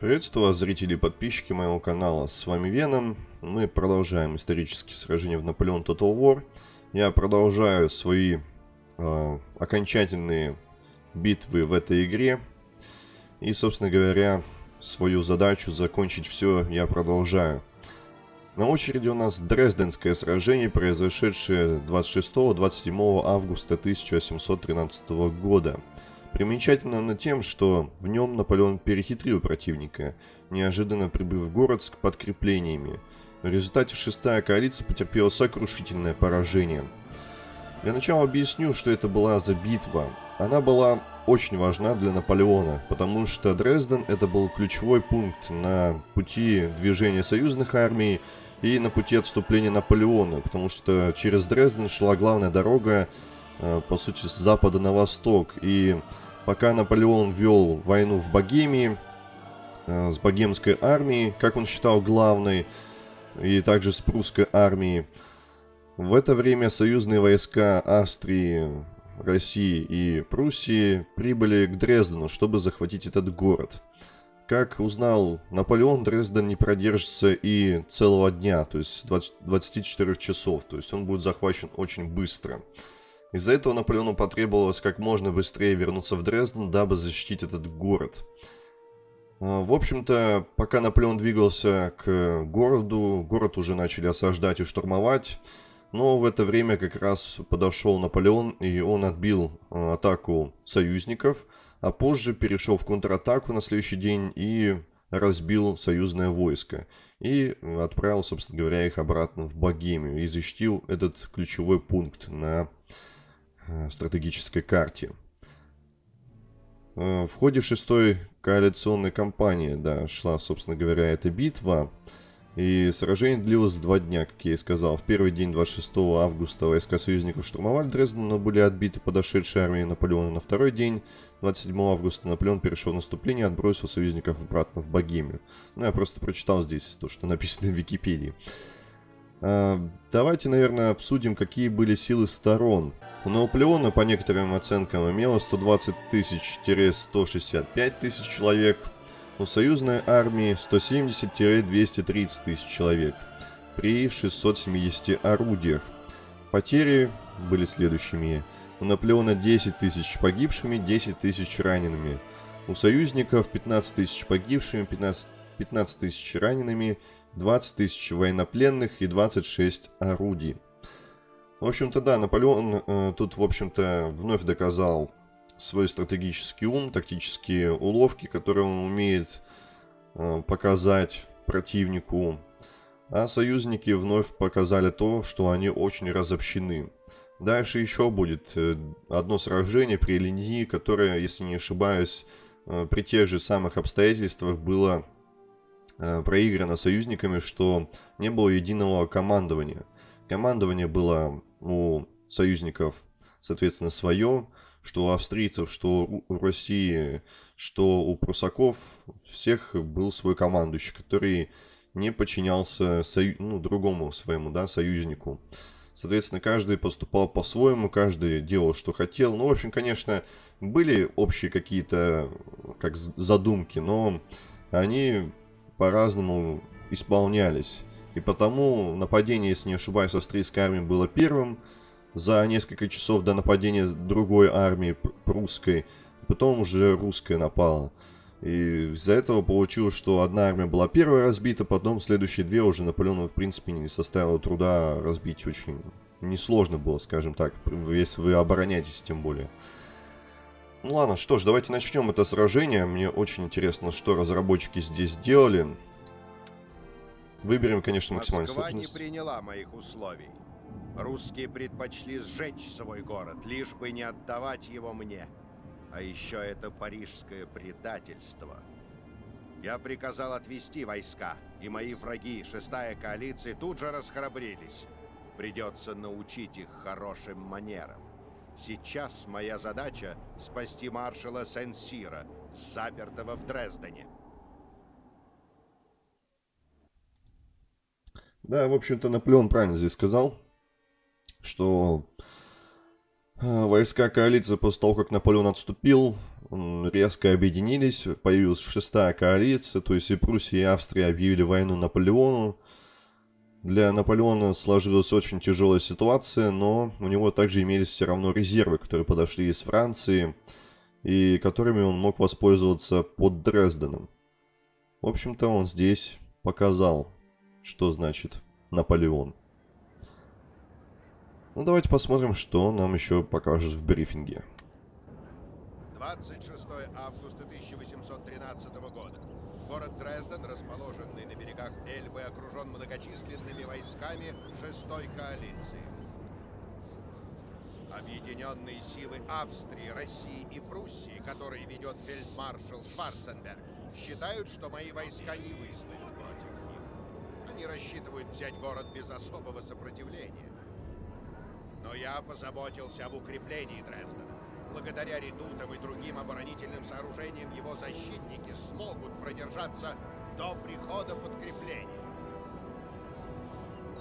Приветствую вас, зрители и подписчики моего канала. С вами Веном. Мы продолжаем исторические сражения в Наполеон Total War. Я продолжаю свои э, окончательные битвы в этой игре. И, собственно говоря, свою задачу закончить все я продолжаю. На очереди у нас Дрезденское сражение, произошедшее 26-27 августа 1713 года. Примечательно на тем, что в нем Наполеон перехитрил противника, неожиданно прибыв в город с подкреплениями. В результате шестая коалиция потерпела сокрушительное поражение. Для начала объясню, что это была за битва. Она была очень важна для Наполеона, потому что Дрезден это был ключевой пункт на пути движения союзных армий и на пути отступления Наполеона, потому что через Дрезден шла главная дорога по сути, с запада на восток. И пока Наполеон вел войну в Богемии, э, с богемской армией, как он считал главной, и также с прусской армией, в это время союзные войска Австрии, России и Пруссии прибыли к Дрездену, чтобы захватить этот город. Как узнал Наполеон, Дрезден не продержится и целого дня, то есть 20, 24 часов, то есть он будет захвачен очень быстро. Из-за этого Наполеону потребовалось как можно быстрее вернуться в Дрезден, дабы защитить этот город. А, в общем-то, пока Наполеон двигался к городу, город уже начали осаждать и штурмовать. Но в это время как раз подошел Наполеон, и он отбил а, атаку союзников, а позже перешел в контратаку на следующий день и разбил союзное войско. И отправил, собственно говоря, их обратно в Богемию и защитил этот ключевой пункт на Э, стратегической карте. Э, в ходе шестой коалиционной кампании, да, шла, собственно говоря, эта битва. И сражение длилось два дня, как я и сказал. В первый день, 26 августа, войска союзников штурмовали Дрезден, но были отбиты подошедшие армии Наполеона. На второй день, 27 августа, Наполеон перешел в наступление и отбросил союзников обратно в Богемию. Ну, я просто прочитал здесь то, что написано в Википедии. А, давайте, наверное, обсудим, какие были силы сторон. У Наполеона, по некоторым оценкам, имело 120 тысяч-165 тысяч человек. У союзной армии 170-230 тысяч человек при 670 орудиях. Потери были следующими. У Наполеона 10 тысяч погибшими, 10 тысяч ранеными. У союзников 15 тысяч погибшими, 15, 15 тысяч ранеными 20 тысяч военнопленных и 26 орудий. В общем-то, да, Наполеон э, тут, в общем-то, вновь доказал свой стратегический ум, тактические уловки, которые он умеет э, показать противнику. А союзники вновь показали то, что они очень разобщены. Дальше еще будет э, одно сражение при линии, которое, если не ошибаюсь, э, при тех же самых обстоятельствах было проиграно союзниками, что не было единого командования. Командование было у союзников, соответственно, свое, что у австрийцев, что у России, что у прусаков, всех был свой командующий, который не подчинялся сою... ну, другому своему да, союзнику. Соответственно, каждый поступал по-своему, каждый делал, что хотел. Ну, в общем, конечно, были общие какие-то как задумки, но они по-разному исполнялись. И потому нападение, если не ошибаюсь, австрийской армии было первым. За несколько часов до нападения другой армии, прусской, потом уже русская напала. И из-за этого получилось, что одна армия была первая разбита, потом следующие две уже Наполеону, в принципе, не составило труда разбить очень несложно было, скажем так, если вы обороняетесь тем более. Ну ладно, что ж, давайте начнем это сражение. Мне очень интересно, что разработчики здесь сделали. Выберем, конечно, максимально Москва не приняла моих условий. Русские предпочли сжечь свой город, лишь бы не отдавать его мне. А еще это парижское предательство. Я приказал отвести войска, и мои враги, шестая коалиция, тут же расхрабрились. Придется научить их хорошим манерам. Сейчас моя задача — спасти маршала Сен-Сира, запертого в Дрездене. Да, в общем-то, Наполеон правильно здесь сказал, что э, войска коалиции после того, как Наполеон отступил, резко объединились, появилась шестая коалиция, то есть и Пруссия, и Австрия объявили войну Наполеону. Для Наполеона сложилась очень тяжелая ситуация, но у него также имелись все равно резервы, которые подошли из Франции, и которыми он мог воспользоваться под Дрезденом. В общем-то, он здесь показал, что значит Наполеон. Ну, давайте посмотрим, что нам еще покажет в брифинге. 26 августа 1813 года. Город Дрезден, расположенный на берегах Эльбы, окружен многочисленными войсками шестой коалиции. Объединенные силы Австрии, России и Пруссии, которые ведет фельдмаршал Шварценберг, считают, что мои войска не выстоят против них. Они рассчитывают взять город без особого сопротивления. Но я позаботился об укреплении Дрездена. Благодаря редутам и другим оборонительным сооружениям его защитники смогут продержаться до прихода подкреплений.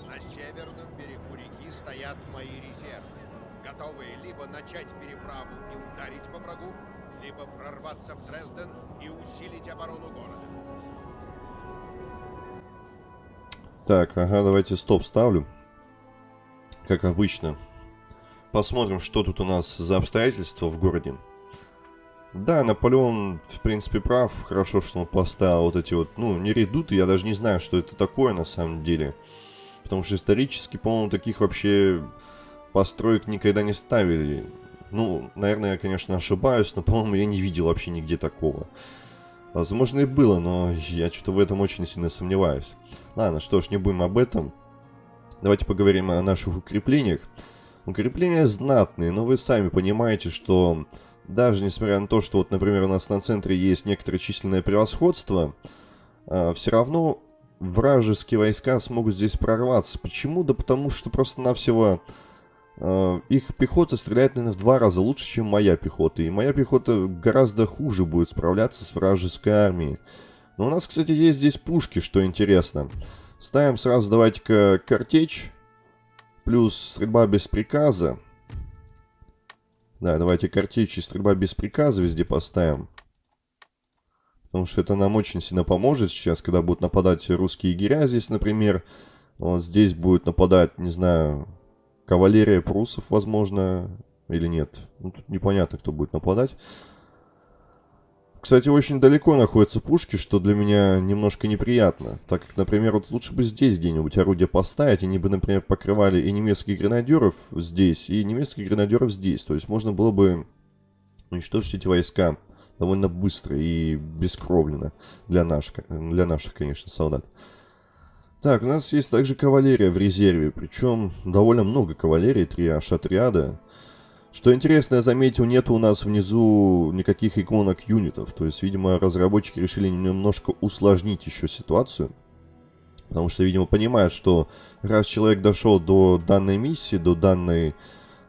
На северном берегу реки стоят мои резервы, готовые либо начать переправу и ударить по врагу, либо прорваться в Дрезден и усилить оборону города. Так, ага, давайте стоп ставлю. Как обычно. Посмотрим, что тут у нас за обстоятельства в городе. Да, Наполеон, в принципе, прав. Хорошо, что он поставил вот эти вот, ну, не редуты. Я даже не знаю, что это такое на самом деле. Потому что исторически, по-моему, таких вообще построек никогда не ставили. Ну, наверное, я, конечно, ошибаюсь, но, по-моему, я не видел вообще нигде такого. Возможно, и было, но я что-то в этом очень сильно сомневаюсь. Ладно, что ж, не будем об этом. Давайте поговорим о наших укреплениях. Укрепления знатные, но вы сами понимаете, что даже несмотря на то, что вот, например, у нас на центре есть некоторое численное превосходство, э, все равно вражеские войска смогут здесь прорваться. Почему? Да потому что просто-навсего э, их пехота стреляет, наверное, в два раза лучше, чем моя пехота. И моя пехота гораздо хуже будет справляться с вражеской армией. Но у нас, кстати, есть здесь пушки, что интересно. Ставим сразу, давайте-ка, картечь. Плюс стрельба без приказа. Да, давайте картечь и стрельба без приказа везде поставим. Потому что это нам очень сильно поможет сейчас, когда будут нападать русские егеря здесь, например. Вот здесь будет нападать, не знаю, кавалерия прусов, возможно, или нет. Ну, тут непонятно, кто будет нападать. Кстати, очень далеко находятся пушки, что для меня немножко неприятно. Так как, например, вот лучше бы здесь где-нибудь орудия поставить. Они бы, например, покрывали и немецких гренадеров здесь, и немецких гренадеров здесь. То есть можно было бы уничтожить эти войска довольно быстро и бескровленно для наших, для наших конечно, солдат. Так, у нас есть также кавалерия в резерве, причем довольно много кавалерии, три аж отряда. Что интересно, я заметил, нет у нас внизу никаких иконок юнитов. То есть, видимо, разработчики решили немножко усложнить еще ситуацию. Потому что, видимо, понимают, что раз человек дошел до данной миссии, до данной,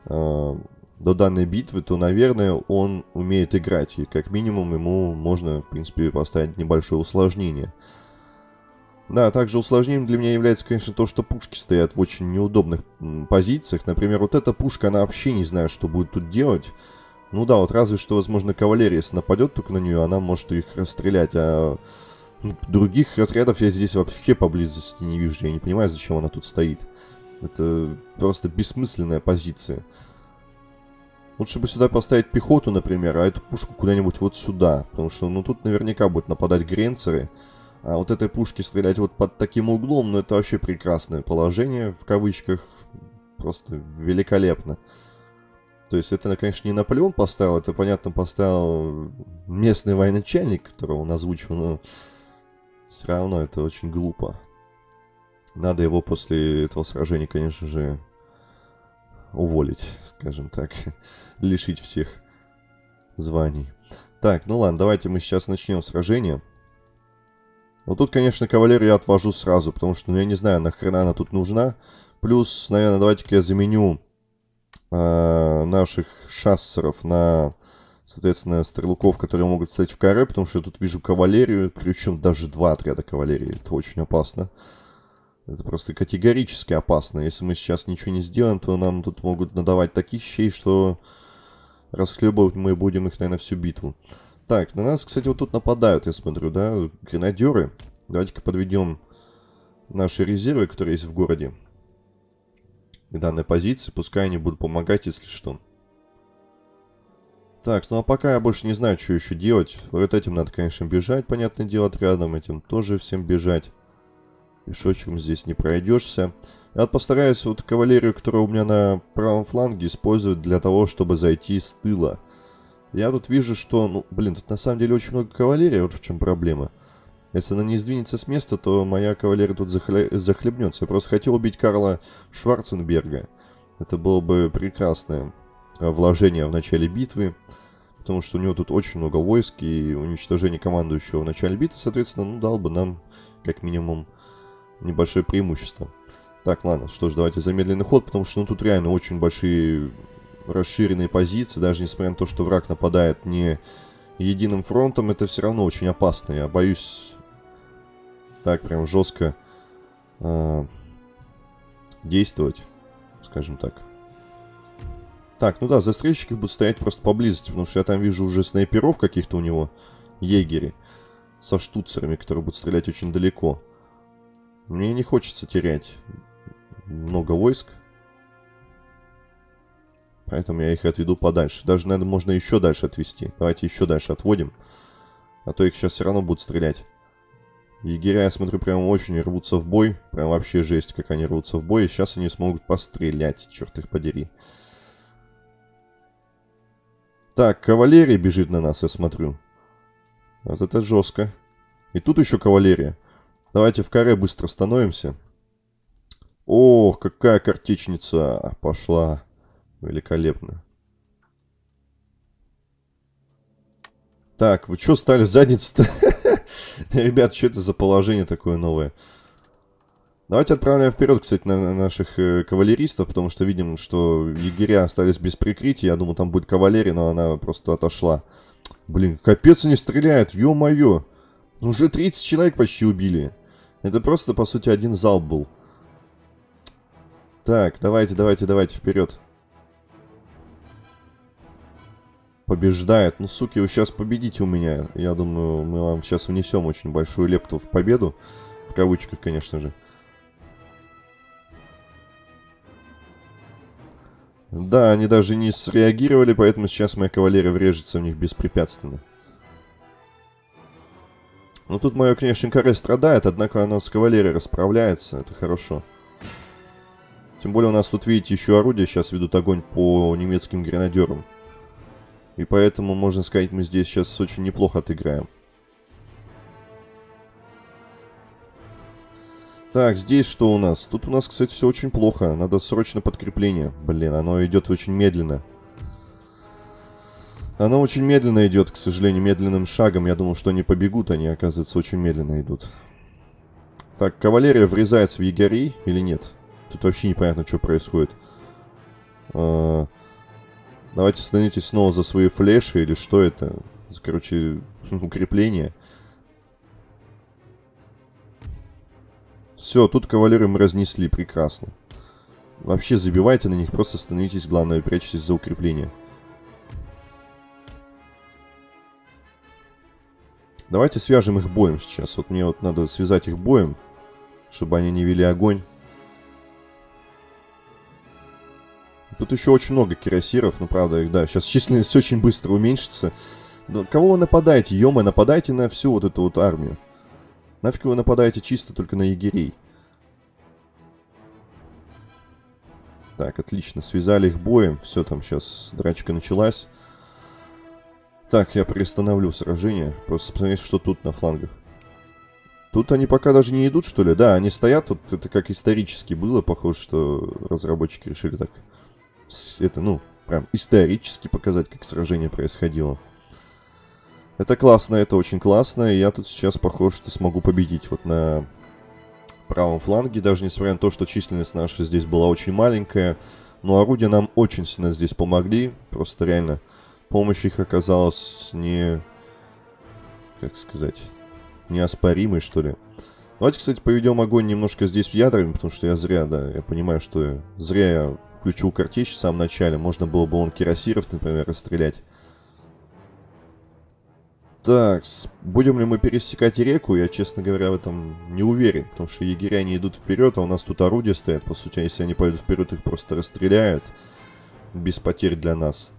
э, до данной битвы, то, наверное, он умеет играть. И как минимум ему можно, в принципе, поставить небольшое усложнение. Да, также усложнением для меня является, конечно, то, что пушки стоят в очень неудобных позициях. Например, вот эта пушка, она вообще не знает, что будет тут делать. Ну да, вот разве что, возможно, кавалерия, если нападет только на нее, она может их расстрелять. А ну, других отрядов я здесь вообще поблизости не вижу. Я не понимаю, зачем она тут стоит. Это просто бессмысленная позиция. Лучше бы сюда поставить пехоту, например, а эту пушку куда-нибудь вот сюда. Потому что, ну, тут наверняка будут нападать гренцеры. А вот этой пушки стрелять вот под таким углом, ну это вообще прекрасное положение, в кавычках, просто великолепно. То есть это, конечно, не Наполеон поставил, это, понятно, поставил местный военачальник, которого он озвучил, но все равно это очень глупо. Надо его после этого сражения, конечно же, уволить, скажем так, лишить всех званий. Так, ну ладно, давайте мы сейчас начнем сражение. Вот тут, конечно, кавалерию я отвожу сразу, потому что, ну, я не знаю, нахрена она тут нужна. Плюс, наверное, давайте-ка я заменю э, наших шассеров на, соответственно, стрелков, которые могут стать в каре, потому что я тут вижу кавалерию, причем даже два отряда кавалерии. Это очень опасно. Это просто категорически опасно. Если мы сейчас ничего не сделаем, то нам тут могут надавать таких щей, что расхлебывать мы будем их, наверное, всю битву. Так, на нас, кстати, вот тут нападают, я смотрю, да, гренадеры. Давайте-ка подведем наши резервы, которые есть в городе. К данной позиции, пускай они будут помогать, если что. Так, ну а пока я больше не знаю, что еще делать. Вот этим надо, конечно, бежать, понятное дело, отрядом. Этим тоже всем бежать. Пешочком здесь не пройдешься. Я постараюсь вот кавалерию, которая у меня на правом фланге, использовать для того, чтобы зайти с тыла. Я тут вижу, что, ну, блин, тут на самом деле очень много кавалерии, вот в чем проблема. Если она не сдвинется с места, то моя кавалерия тут захле... захлебнется. Я просто хотел убить Карла Шварценберга. Это было бы прекрасное э, вложение в начале битвы. Потому что у него тут очень много войск и уничтожение командующего в начале битвы, соответственно, ну, дал бы нам, как минимум, небольшое преимущество. Так, ладно, что ж, давайте замедленный ход, потому что ну, тут реально очень большие расширенные позиции, даже несмотря на то, что враг нападает не единым фронтом, это все равно очень опасно. Я боюсь так прям жестко э, действовать, скажем так. Так, ну да, застрельщики будут стоять просто поблизости, потому что я там вижу уже снайперов каких-то у него, егери, со штуцерами, которые будут стрелять очень далеко. Мне не хочется терять много войск. Поэтому я их отведу подальше. Даже, наверное, можно еще дальше отвести. Давайте еще дальше отводим. А то их сейчас все равно будут стрелять. Егеря, я смотрю, прям очень рвутся в бой. Прям вообще жесть, как они рвутся в бой. И сейчас они смогут пострелять, черт их подери. Так, кавалерия бежит на нас, я смотрю. Вот это жестко. И тут еще кавалерия. Давайте в каре быстро становимся. Ох, какая картечница пошла. Великолепно. Так, вы что стали задница-то? Ребят, что это за положение такое новое? Давайте отправляем вперед, кстати, на наших э, кавалеристов, потому что видим, что егеря остались без прикрытия. Я думаю, там будет кавалерия, но она просто отошла. Блин, капец они стреляют, ё-моё. Уже 30 человек почти убили. Это просто, по сути, один залп был. Так, давайте, давайте, давайте, вперед. Побеждает. Ну, суки, вы сейчас победите у меня. Я думаю, мы вам сейчас внесем очень большую лепту в победу. В кавычках, конечно же. Да, они даже не среагировали, поэтому сейчас моя кавалерия врежется в них беспрепятственно. Ну, тут мое, конечно, каре страдает, однако оно с кавалерией расправляется. Это хорошо. Тем более у нас тут, видите, еще орудия сейчас ведут огонь по немецким гренадерам. И поэтому, можно сказать, мы здесь сейчас очень неплохо отыграем. Так, здесь что у нас? Тут у нас, кстати, все очень плохо. Надо срочно подкрепление. Блин, оно идет очень медленно. Оно очень медленно идет, к сожалению, медленным шагом. Я думал, что они побегут, они, оказывается, очень медленно идут. Так, кавалерия врезается в егерей или нет? Тут вообще непонятно, что происходит. А, давайте становитесь снова за свои флеши или что это? Короче, укрепление. Все, тут кавалеры мы разнесли, прекрасно. Вообще забивайте на них, просто становитесь, главное, прячьтесь за укрепление. Давайте свяжем их боем сейчас. Вот мне вот надо связать их боем, чтобы они не вели огонь. Тут еще очень много кирасиров, ну правда, да, сейчас численность очень быстро уменьшится. Но кого вы нападаете? Ё нападайте на всю вот эту вот армию. Нафиг вы нападаете чисто только на егерей? Так, отлично, связали их боем. Все, там сейчас драчка началась. Так, я приостановлю сражение. Просто посмотреть, что тут на флангах. Тут они пока даже не идут, что ли? Да, они стоят. Вот это как исторически было. Похоже, что разработчики решили так это, ну, прям исторически показать, как сражение происходило. Это классно, это очень классно, и я тут сейчас похож, что смогу победить вот на правом фланге, даже несмотря на то, что численность наша здесь была очень маленькая, но орудия нам очень сильно здесь помогли, просто реально помощь их оказалась не, как сказать, неоспоримой, что ли. Давайте, кстати, поведем огонь немножко здесь в ядрами, потому что я зря, да, я понимаю, что зря я включил картечь в самом начале. Можно было бы он кирасиров, например, расстрелять. Так, будем ли мы пересекать реку, я, честно говоря, в этом не уверен. Потому что егеря не идут вперед, а у нас тут орудия стоят. По сути, если они пойдут вперед, их просто расстреляют. Без потерь для нас.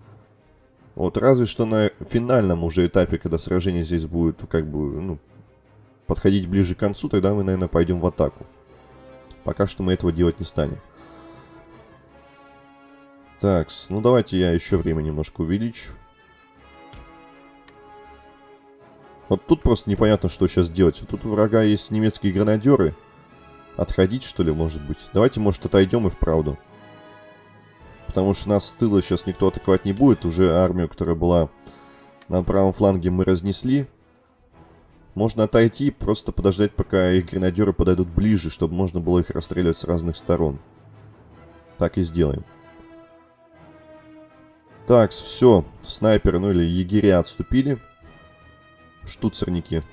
Вот разве что на финальном уже этапе, когда сражение здесь будет, как бы, ну, подходить ближе к концу, тогда мы, наверное, пойдем в атаку. Пока что мы этого делать не станем. Так, ну давайте я еще время немножко увеличу. Вот тут просто непонятно, что сейчас делать. Тут у врага есть немецкие гранадеры. Отходить, что ли, может быть? Давайте, может, отойдем и вправду. Потому что нас с тыла сейчас никто атаковать не будет. Уже армию, которая была на правом фланге, мы разнесли. Можно отойти, просто подождать, пока их гренадеры подойдут ближе, чтобы можно было их расстреливать с разных сторон. Так и сделаем. Так, все. Снайперы, ну или егеря отступили штуцерники.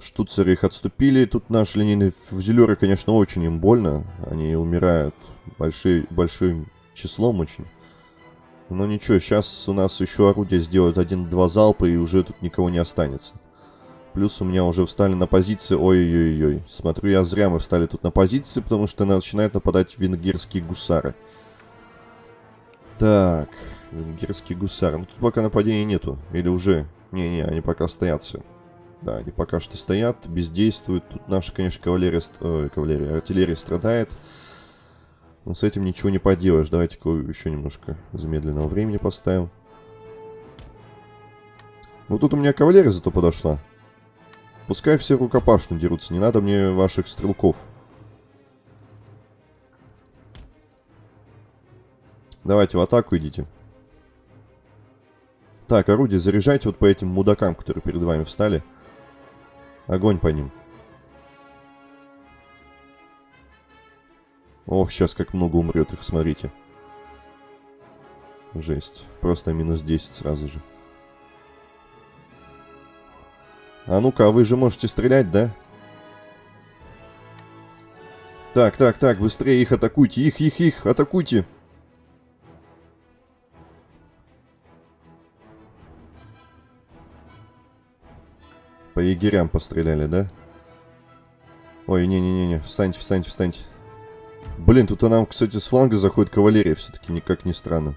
Штуцеры их отступили. Тут наши линейные фузелеры, конечно, очень им больно. Они умирают большой, большим числом очень. Но ничего, сейчас у нас еще орудие сделают один-два залпа, и уже тут никого не останется. Плюс у меня уже встали на позиции... Ой-ой-ой. Смотрю, я зря мы встали тут на позиции, потому что начинают нападать венгерские гусары. Так. Венгерский гусар. Ну, тут пока нападения нету. Или уже? Не-не, они пока стоят все. Да, они пока что стоят, бездействуют. Тут наша, конечно, кавалерия, ой, кавалерия, артиллерия страдает. Но с этим ничего не поделаешь. Давайте-ка еще немножко замедленного времени поставим. Вот тут у меня кавалерия зато подошла. Пускай все в рукопашную дерутся. Не надо мне ваших стрелков. Давайте в атаку идите. Так, орудие заряжайте вот по этим мудакам, которые перед вами встали. Огонь по ним. Ох, сейчас как много умрет их, смотрите. Жесть. Просто минус 10 сразу же. А ну-ка, вы же можете стрелять, да? Так, так, так, быстрее их атакуйте. Их, их, их, атакуйте. По егерям постреляли, да? Ой, не-не-не-не, встаньте, встаньте, встаньте. Блин, тут нам, кстати, с фланга заходит кавалерия, все-таки никак не странно.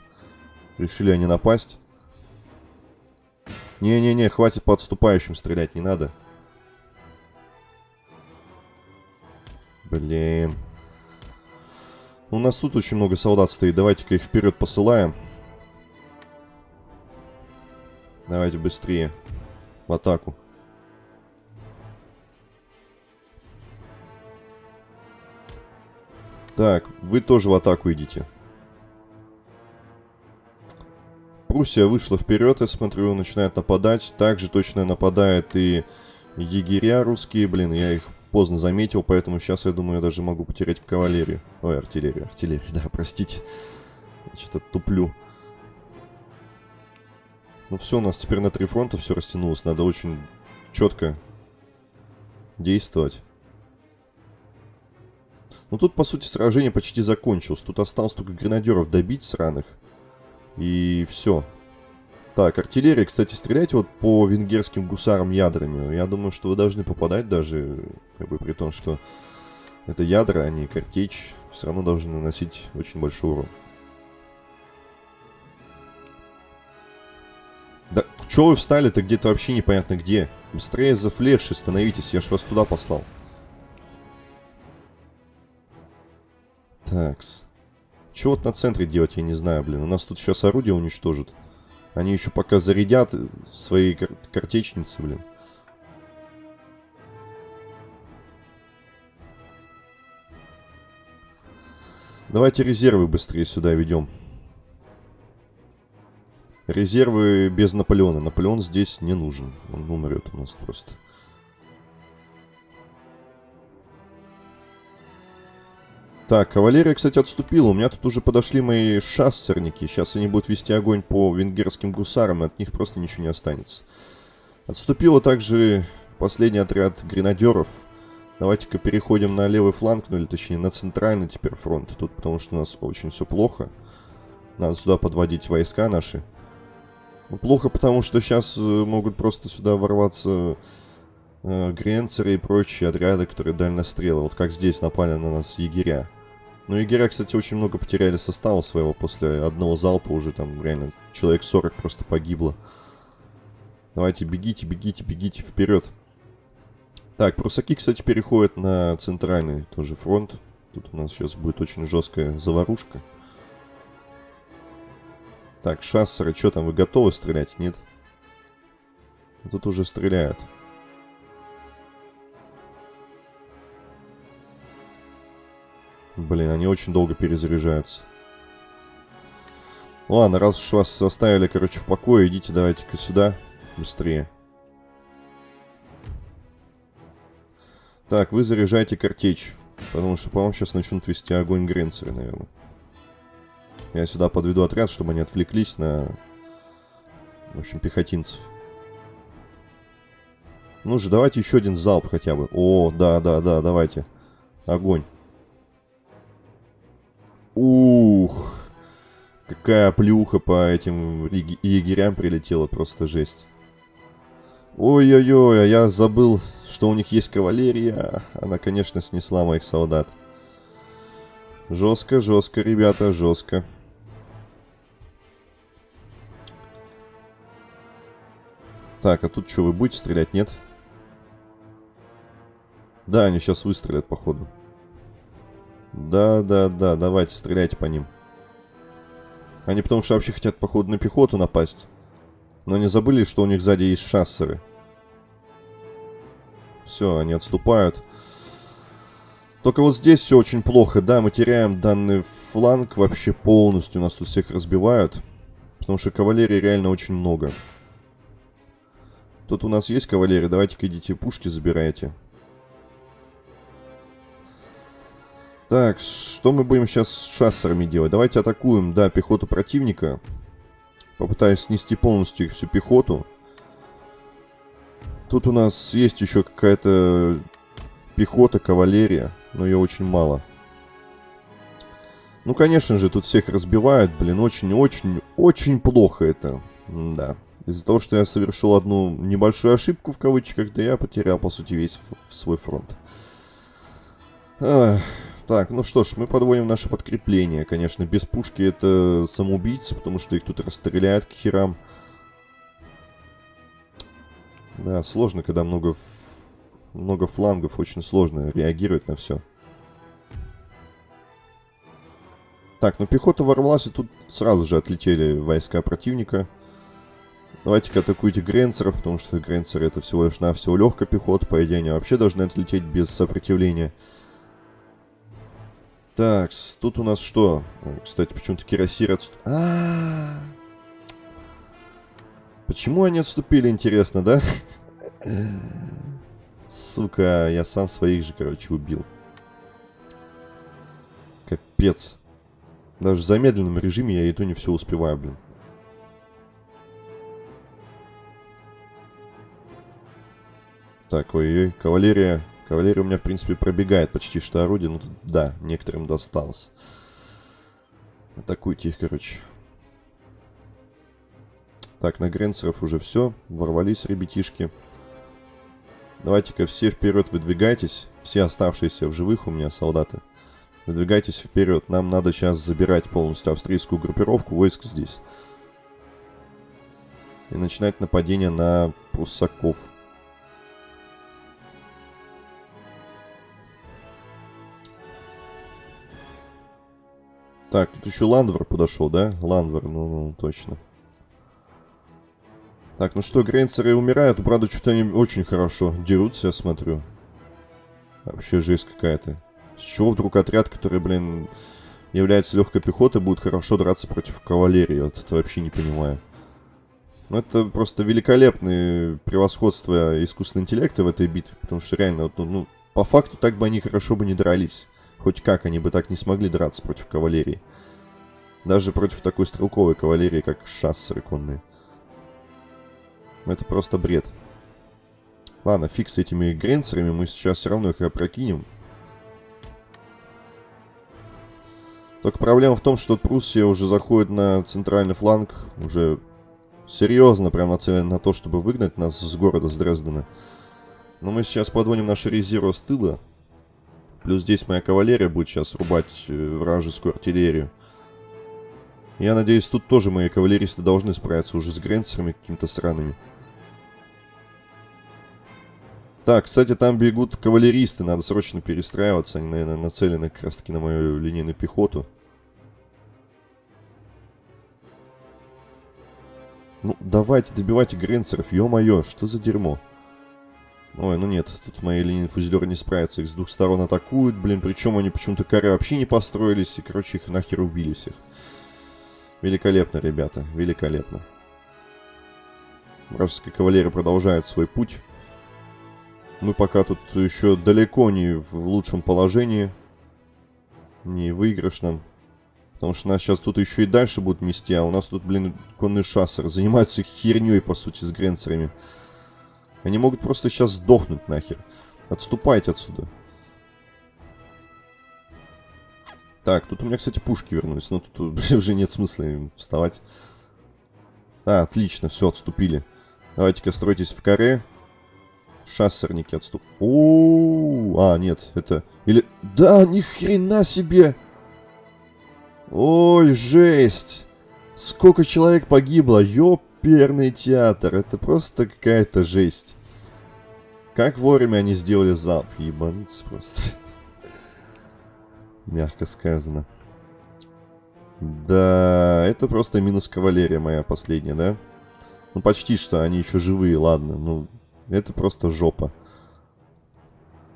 Решили они напасть. Не-не-не, хватит по отступающим стрелять, не надо. Блин. У нас тут очень много солдат стоит, давайте-ка их вперед посылаем. Давайте быстрее. В атаку. Так, вы тоже в атаку идите. Пруссия вышла вперед, я смотрю, начинает нападать. Также точно нападает и егеря русские. Блин, я их поздно заметил, поэтому сейчас, я думаю, я даже могу потерять кавалерию. Ой, артиллерию, артиллерию, да, простите. Что-то туплю. Ну все, у нас теперь на три фронта все растянулось. Надо очень четко действовать. Ну тут, по сути, сражение почти закончилось. Тут осталось только гренадеров добить сраных. И все. Так, артиллерия, кстати, стреляйте вот по венгерским гусарам ядрами. Я думаю, что вы должны попадать даже, как бы при том, что это ядра, а не картечь. Все равно должны наносить очень большой урон. Да, чё вы встали-то где-то вообще непонятно где? Быстрее за флеши становитесь, я ж вас туда послал. Такс. Чего вот на центре делать, я не знаю, блин. У нас тут сейчас орудие уничтожат. Они еще пока зарядят свои кар картечницы, блин. Давайте резервы быстрее сюда ведем. Резервы без Наполеона. Наполеон здесь не нужен. Он умрет у нас просто. Так, кавалерия, кстати, отступила. У меня тут уже подошли мои шассерники. Сейчас они будут вести огонь по венгерским гусарам, и от них просто ничего не останется. Отступила также последний отряд гренадеров. Давайте-ка переходим на левый фланг, ну или точнее на центральный теперь фронт. Тут потому что у нас очень все плохо. Надо сюда подводить войска наши. Ну, плохо, потому что сейчас э, могут просто сюда ворваться э, гренцеры и прочие отряды, которые дальнострелы. Вот как здесь напали на нас егеря. Ну, егеря, кстати, очень много потеряли состава своего после одного залпа уже там реально человек 40 просто погибло. Давайте бегите, бегите, бегите вперед. Так, прусаки, кстати, переходят на центральный тоже фронт. Тут у нас сейчас будет очень жесткая заварушка. Так, шассеры, что там, вы готовы стрелять? Нет? Тут уже стреляют. Блин, они очень долго перезаряжаются. Ладно, раз уж вас оставили, короче, в покое, идите давайте-ка сюда быстрее. Так, вы заряжайте картечь. Потому что по вам сейчас начнут вести огонь гренцеры, наверное. Я сюда подведу отряд, чтобы они отвлеклись на... В общем, пехотинцев. Ну же, давайте еще один залп хотя бы. О, да, да, да, давайте. Огонь. Ух. Какая плюха по этим егерям прилетела, просто жесть. Ой-ой-ой, а я забыл, что у них есть кавалерия. Она, конечно, снесла моих солдат. Жестко, жестко, ребята, жестко. Так, а тут что, вы будете стрелять, нет? Да, они сейчас выстрелят, походу. Да, да, да, давайте, стреляйте по ним. Они потому что вообще хотят, походу, на пехоту напасть. Но не забыли, что у них сзади есть шассеры. Все, они отступают. Только вот здесь все очень плохо. Да, мы теряем данный фланг вообще полностью. Нас тут всех разбивают. Потому что кавалерии реально очень много. Тут у нас есть кавалерия. Давайте-ка идите пушки забирайте. Так, что мы будем сейчас с шассерами делать? Давайте атакуем, да, пехоту противника. Попытаюсь снести полностью их всю пехоту. Тут у нас есть еще какая-то пехота, кавалерия, но ее очень мало. Ну, конечно же, тут всех разбивают, блин, очень-очень-очень плохо это. да. Из-за того, что я совершил одну небольшую ошибку, в кавычках, да я потерял, по сути, весь свой фронт. Ах, так, ну что ж, мы подводим наше подкрепление. Конечно, без пушки это самоубийцы, потому что их тут расстреляют к херам. Да, сложно, когда много, много флангов, очень сложно реагировать на все. Так, ну пехота ворвалась, и тут сразу же отлетели войска противника. Давайте-ка атакуйте гренцеров, потому что гренцеры это всего лишь навсего легкая пехота, по идее они вообще должны отлететь без сопротивления. Так, тут у нас что? Кстати, почему-то кирасир отступ... А, -а, а Почему они отступили, интересно, да? Сука, я сам своих же, короче, убил. Капец. Даже в замедленном режиме я иду не все успеваю, блин. Так, ой-ой, кавалерия. Кавалерия у меня, в принципе, пробегает почти что орудие. Ну, да, некоторым досталось. Атакуйте их, короче. Так, на Гренцеров уже все. Ворвались ребятишки. Давайте-ка все вперед выдвигайтесь. Все оставшиеся в живых у меня солдаты. Выдвигайтесь вперед. Нам надо сейчас забирать полностью австрийскую группировку войск здесь. И начинать нападение на пруссаков. Так, тут еще Ландвер подошел, да? Ландвер, ну, ну точно. Так, ну что, грейнцеры умирают. Правда, что-то они очень хорошо дерутся, я смотрю. Вообще жесть какая-то. С чего вдруг отряд, который, блин, является легкой пехотой, будет хорошо драться против кавалерии? Вот это вообще не понимаю. Ну, это просто великолепное превосходство искусственного интеллекта в этой битве, потому что реально, вот, ну, ну, по факту так бы они хорошо бы не дрались. Хоть как, они бы так не смогли драться против кавалерии. Даже против такой стрелковой кавалерии, как шассеры конные. Это просто бред. Ладно, фиг с этими гренцерами, мы сейчас все равно их опрокинем. Только проблема в том, что Пруссия уже заходит на центральный фланг, уже серьезно прям нацелен на то, чтобы выгнать нас с города, с Дрездена. Но мы сейчас подводим наши резервы с тыла. Плюс здесь моя кавалерия будет сейчас рубать э, вражескую артиллерию. Я надеюсь, тут тоже мои кавалеристы должны справиться уже с гренцерами какими-то странными. Так, кстати, там бегут кавалеристы, надо срочно перестраиваться. Они, наверное, нацелены как раз-таки на мою линейную пехоту. Ну, давайте, добивайте гренцеров, ё-моё, что за дерьмо? Ой, ну нет, тут мои линии фузелеры не справятся, их с двух сторон атакуют, блин, причем они почему-то коры вообще не построились, и, короче, их нахер убили всех. Великолепно, ребята, великолепно. Вражеская кавалерия продолжает свой путь. Мы пока тут еще далеко не в лучшем положении. Не выигрышном. Потому что нас сейчас тут еще и дальше будут мести, а у нас тут, блин, конный шассер. Занимаются херней, по сути, с гренцерами. Они могут просто сейчас сдохнуть нахер. Отступайте отсюда. Так, тут у меня, кстати, пушки вернулись. Но тут уже нет смысла им вставать. А, отлично, все, отступили. Давайте-ка стройтесь в каре. Шассерники отступ. О, а, нет, это... Или... Да, ни хрена себе! Ой, жесть! Сколько человек погибло, ёперный театр. Это просто какая-то жесть. Как вовремя они сделали залп, ебануться просто. Мягко сказано. Да, это просто минус кавалерия моя последняя, да? Ну, почти что, они еще живые, ладно. Ну, это просто жопа.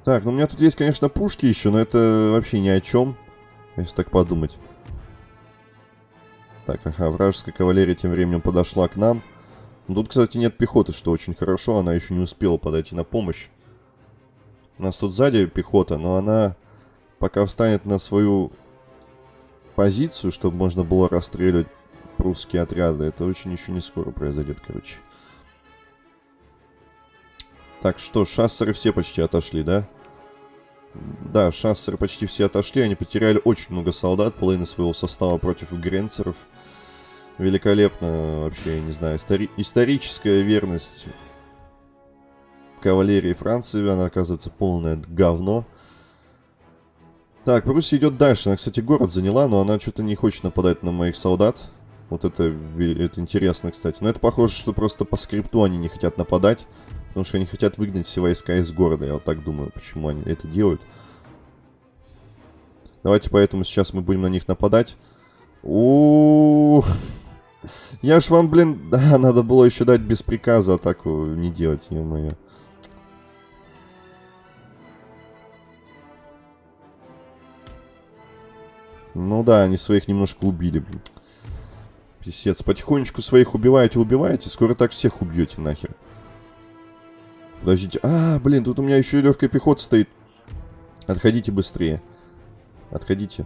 Так, ну у меня тут есть, конечно, пушки еще, но это вообще ни о чем, если так подумать. Так, ага, вражеская кавалерия тем временем подошла к нам. Ну, тут, кстати, нет пехоты, что очень хорошо, она еще не успела подойти на помощь. У нас тут сзади пехота, но она пока встанет на свою позицию, чтобы можно было расстреливать прусские отряды, это очень еще не скоро произойдет, короче. Так, что, шассеры все почти отошли, да? Да, шассеры почти все отошли. Они потеряли очень много солдат, половины своего состава против гренцеров. Великолепно, вообще, я не знаю, истори историческая верность кавалерии Франции. Она, оказывается, полное говно. Так, Пруссия идет дальше. Она, кстати, город заняла, но она что-то не хочет нападать на моих солдат. Вот это, это интересно, кстати. Но это похоже, что просто по скрипту они не хотят нападать. Потому что они хотят выгнать все войска из города. Я вот так думаю, почему они это делают. Давайте поэтому сейчас мы будем на них нападать. О, Я ж вам, блин... Да, надо было еще дать без приказа атаку не делать, ё-моё. Ну да, они своих немножко убили, блин. Писец, потихонечку своих убиваете, убиваете, скоро так всех убьете нахер. Подождите. А, блин, тут у меня еще и легкая пехота стоит. Отходите быстрее. Отходите.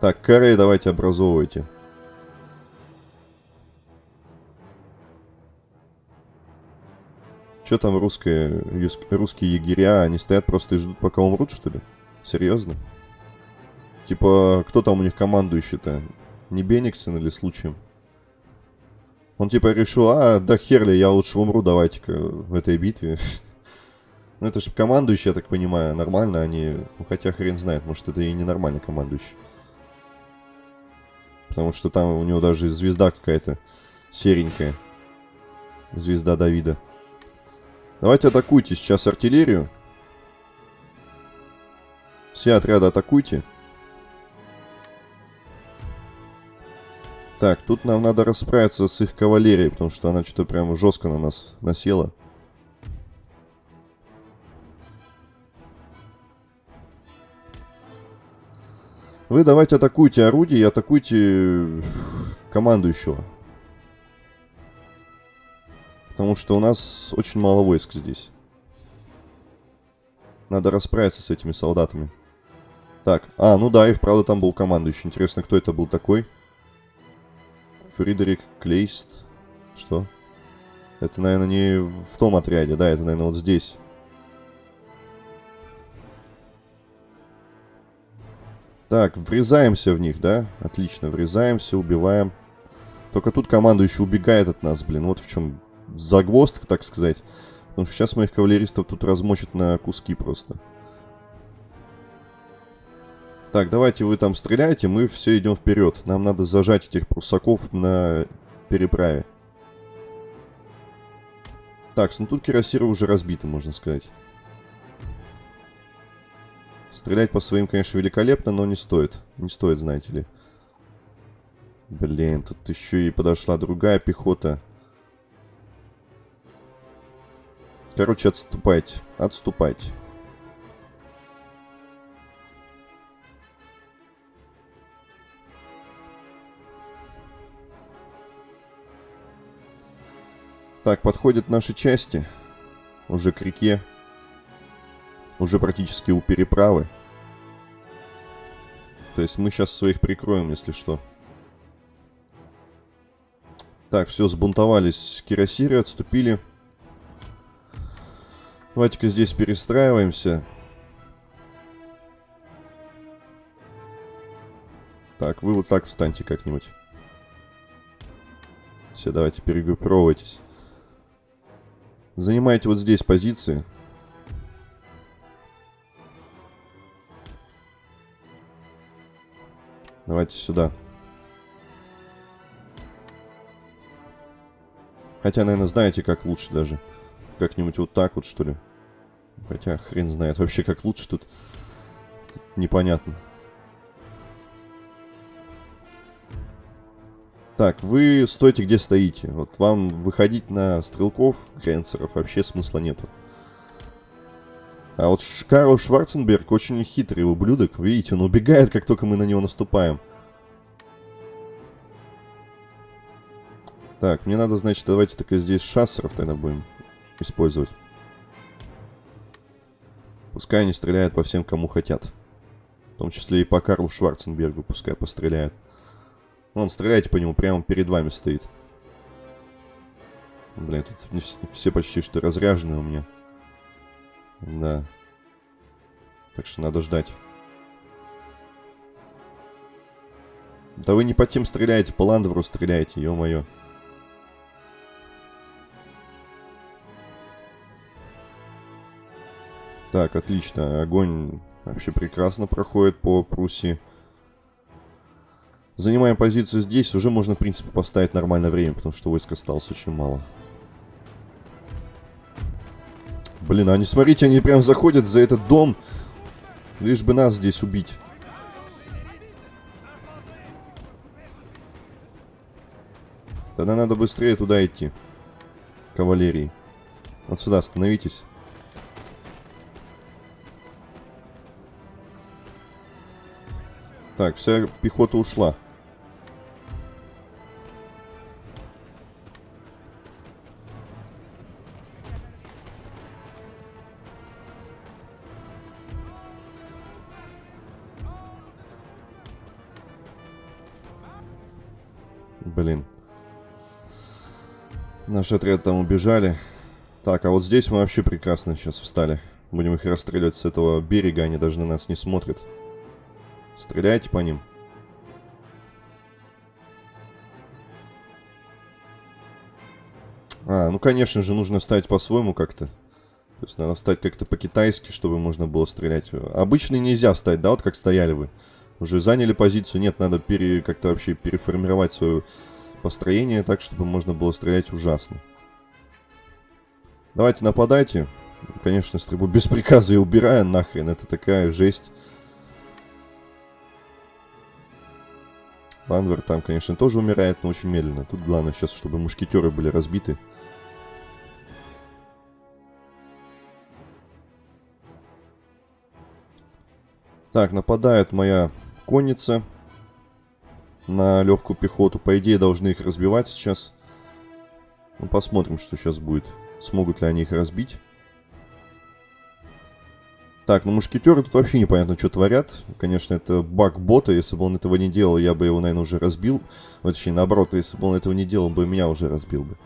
Так, каре давайте образовывайте. Что там русские, русские егеря? Они стоят просто и ждут, пока умрут, что ли? Серьезно? Типа, кто там у них командующий-то? Не Бениксон или случаем? Он типа решил, а, да херли, я лучше умру, давайте-ка в этой битве. ну это же командующий, я так понимаю, нормально они... Ну хотя хрен знает, может это и не нормальный командующий. Потому что там у него даже звезда какая-то серенькая. Звезда Давида. Давайте атакуйте сейчас артиллерию. Все отряды атакуйте. Так, тут нам надо расправиться с их кавалерией, потому что она что-то прям жестко на нас насела. Вы давайте атакуйте орудие и атакуйте командующего. Потому что у нас очень мало войск здесь. Надо расправиться с этими солдатами. Так, а, ну да, и вправду там был командующий. Интересно, кто это был такой? Фридерик Клейст. Что? Это, наверное, не в том отряде, да, это, наверное, вот здесь. Так, врезаемся в них, да? Отлично, врезаемся, убиваем. Только тут командующий убегает от нас, блин. Вот в чем загвоздка, так сказать. Потому что сейчас моих кавалеристов тут размочат на куски просто. Так, давайте вы там стреляйте, мы все идем вперед. Нам надо зажать этих прусаков на переправе. Так, ну тут кирасиры уже разбиты, можно сказать. Стрелять по своим, конечно, великолепно, но не стоит. Не стоит, знаете ли. Блин, тут еще и подошла другая пехота. Короче, отступайте. Отступайте. Так, подходят наши части. Уже к реке. Уже практически у переправы. То есть мы сейчас своих прикроем, если что. Так, все, сбунтовались кирасиры, отступили. Давайте-ка здесь перестраиваемся. Так, вы вот так встаньте как-нибудь. Все, давайте перегруппировывайтесь. Занимайте вот здесь позиции. Давайте сюда. Хотя, наверное, знаете, как лучше даже. Как-нибудь вот так вот, что ли. Хотя, хрен знает вообще, как лучше тут. тут непонятно. Так, вы стойте, где стоите. Вот вам выходить на стрелков, кренсеров, вообще смысла нету. А вот Карл Шварценберг очень хитрый ублюдок. Видите, он убегает, как только мы на него наступаем. Так, мне надо, значит, давайте только здесь шассеров тогда будем использовать. Пускай они стреляют по всем, кому хотят. В том числе и по Карлу Шварценбергу пускай постреляют. Вон, стреляйте по нему, прямо перед вами стоит. Блин, тут все почти что разряжены у меня. Да. Так что надо ждать. Да вы не по тем стреляете, по Ландвору стреляете, ё-моё. Так, отлично. Огонь вообще прекрасно проходит по Пруссии. Занимаем позицию здесь. Уже можно, в принципе, поставить нормальное время, потому что войск осталось очень мало. Блин, они, смотрите, они прям заходят за этот дом, лишь бы нас здесь убить. Тогда надо быстрее туда идти. Кавалерии. Вот сюда остановитесь. Так, вся пехота ушла. Наш отряд там убежали. Так, а вот здесь мы вообще прекрасно сейчас встали. Будем их расстреливать с этого берега, они даже на нас не смотрят. Стреляйте по ним. А, ну конечно же, нужно ставить по-своему как-то. То есть надо ставить как-то по-китайски, чтобы можно было стрелять. Обычно нельзя ставить, да, вот как стояли вы. Уже заняли позицию, нет, надо пере, как-то вообще переформировать свое построение так, чтобы можно было стрелять ужасно. Давайте нападайте. Конечно, стрельбу без приказа и убирая нахрен, это такая жесть. Анвер там, конечно, тоже умирает, но очень медленно. Тут главное сейчас, чтобы мушкетеры были разбиты. Так, нападает моя конница на легкую пехоту. По идее, должны их разбивать сейчас. Ну, посмотрим, что сейчас будет. Смогут ли они их разбить. Так, ну мушкетеры тут вообще непонятно, что творят. Конечно, это баг бота. Если бы он этого не делал, я бы его, наверное, уже разбил. Ну, точнее, наоборот, если бы он этого не делал, бы меня уже разбил бы.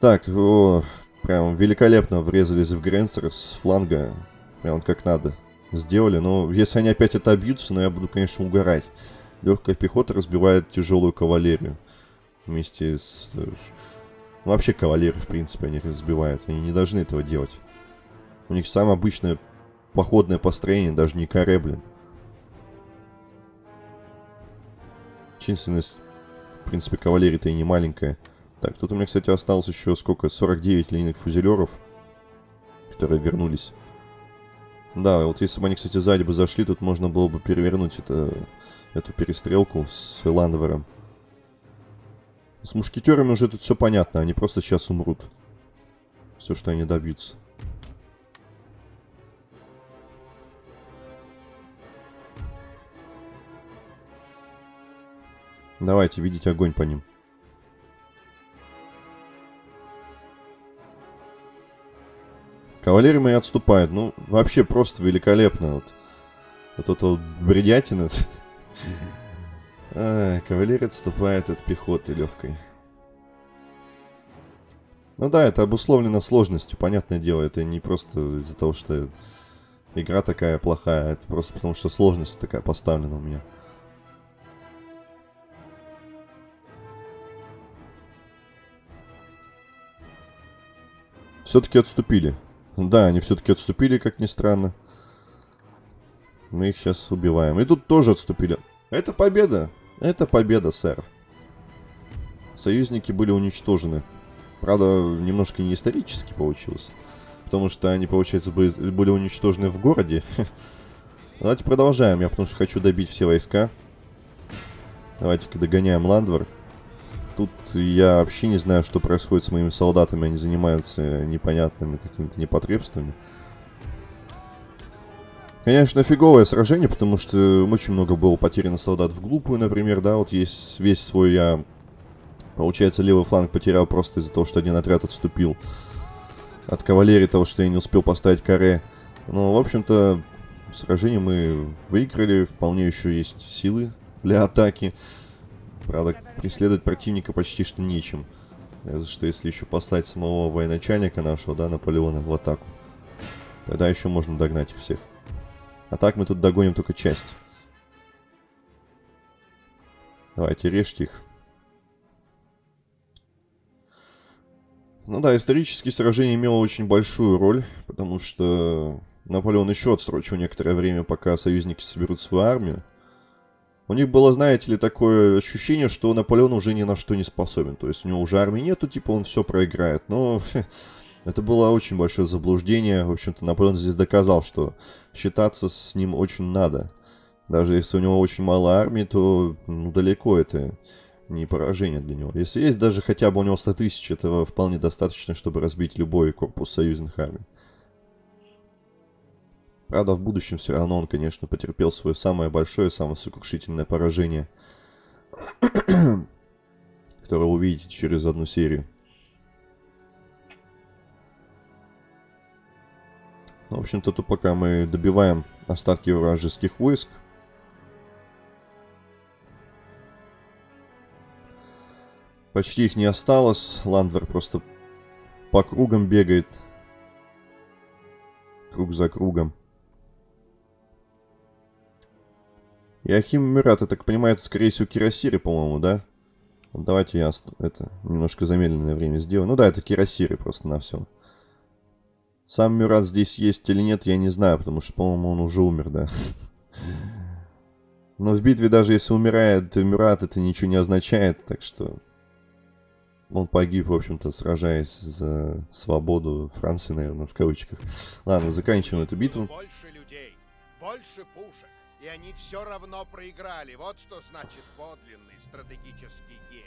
Так, о, прям великолепно врезались в Гренстер с фланга. Прям как надо сделали. Но если они опять это обьются, ну я буду, конечно, угорать. Легкая пехота разбивает тяжелую кавалерию. Вместе с... э, ну, вообще кавалеры, в принципе, они разбивают. Они не должны этого делать. У них самое обычное походное построение, даже не каре, блин. Численность, в принципе, кавалерии-то и не маленькая. Так, тут у меня, кстати, осталось еще сколько? 49 линейных фузелеров, которые вернулись. Да, вот если бы они, кстати, сзади бы зашли, тут можно было бы перевернуть это, эту перестрелку с Ландвером. С мушкетерами уже тут все понятно, они просто сейчас умрут. Все, что они добьются. Давайте, видите огонь по ним. Кавалерия мои отступают. Ну, вообще просто великолепно. Вот, вот это вот бредятина. А, кавалерия отступает от пехоты легкой. Ну да, это обусловлено сложностью, понятное дело. Это не просто из-за того, что игра такая плохая. Это просто потому, что сложность такая поставлена у меня. Все-таки отступили. Да, они все-таки отступили, как ни странно. Мы их сейчас убиваем. И тут тоже отступили. Это победа. Это победа, сэр. Союзники были уничтожены. Правда, немножко не исторически получилось. Потому что они, получается, были уничтожены в городе. Давайте продолжаем. Я потому что хочу добить все войска. Давайте-ка догоняем Ландвар. Тут я вообще не знаю, что происходит с моими солдатами. Они занимаются непонятными какими-то непотребствами. Конечно, фиговое сражение, потому что очень много было потеряно солдат в глупую, например, да, вот есть весь свой я, получается, левый фланг потерял просто из-за того, что один отряд отступил от кавалерии, того, что я не успел поставить каре. Но, в общем-то, сражение мы выиграли, вполне еще есть силы для атаки. Правда, преследовать противника почти что нечем. Разве что если еще послать самого военачальника нашего, да, Наполеона в атаку. Тогда еще можно догнать их всех. А так мы тут догоним только часть. Давайте, режьте их. Ну да, исторические сражения имело очень большую роль, потому что Наполеон еще отсрочил некоторое время, пока союзники соберут свою армию. У них было, знаете ли, такое ощущение, что Наполеон уже ни на что не способен. То есть у него уже армии нету, типа он все проиграет. Но это было очень большое заблуждение. В общем-то, Наполеон здесь доказал, что считаться с ним очень надо. Даже если у него очень мало армии, то ну, далеко это не поражение для него. Если есть даже хотя бы у него 100 тысяч, этого вполне достаточно, чтобы разбить любой корпус союзных армий. Правда, в будущем все равно он, конечно, потерпел свое самое большое, самое сокрушительное поражение, которое увидите через одну серию. Ну, в общем-то, тут пока мы добиваем остатки вражеских войск. Почти их не осталось. Ландвер просто по кругам бегает. Круг за кругом. Иохим Мират, я так понимаю, это, скорее всего, Кирасиры, по-моему, да? Давайте я это немножко замедленное время сделаю. Ну да, это Кирасиры просто на все. Сам Мюрат здесь есть или нет, я не знаю, потому что, по-моему, он уже умер, да. Но в битве даже если умирает Мюрат, это ничего не означает, так что... Он погиб, в общем-то, сражаясь за свободу Франции, наверное, в кавычках. Ладно, заканчиваем эту битву. Больше людей, больше пушек и они все равно проиграли. Вот что значит подлинный стратегический гений.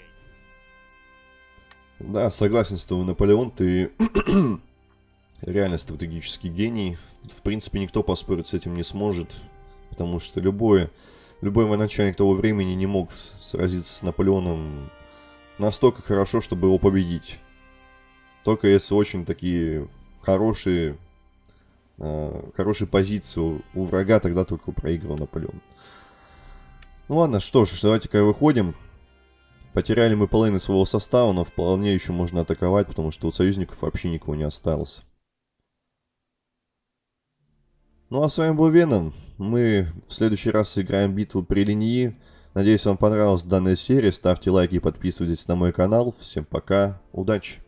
Да, согласен с тобой, Наполеон, ты реально стратегический гений. В принципе, никто поспорить с этим не сможет, потому что любой, любой военачальник того времени не мог сразиться с Наполеоном настолько хорошо, чтобы его победить. Только если очень такие хорошие э, хорошую позицию у врага, тогда только проигрывал Наполеон. Ну ладно, что ж, давайте-ка выходим. Потеряли мы половину своего состава, но вполне еще можно атаковать, потому что у союзников вообще никого не осталось. Ну а с вами был Веном. Мы в следующий раз сыграем битву при линии. Надеюсь, вам понравилась данная серия. Ставьте лайки и подписывайтесь на мой канал. Всем пока. Удачи!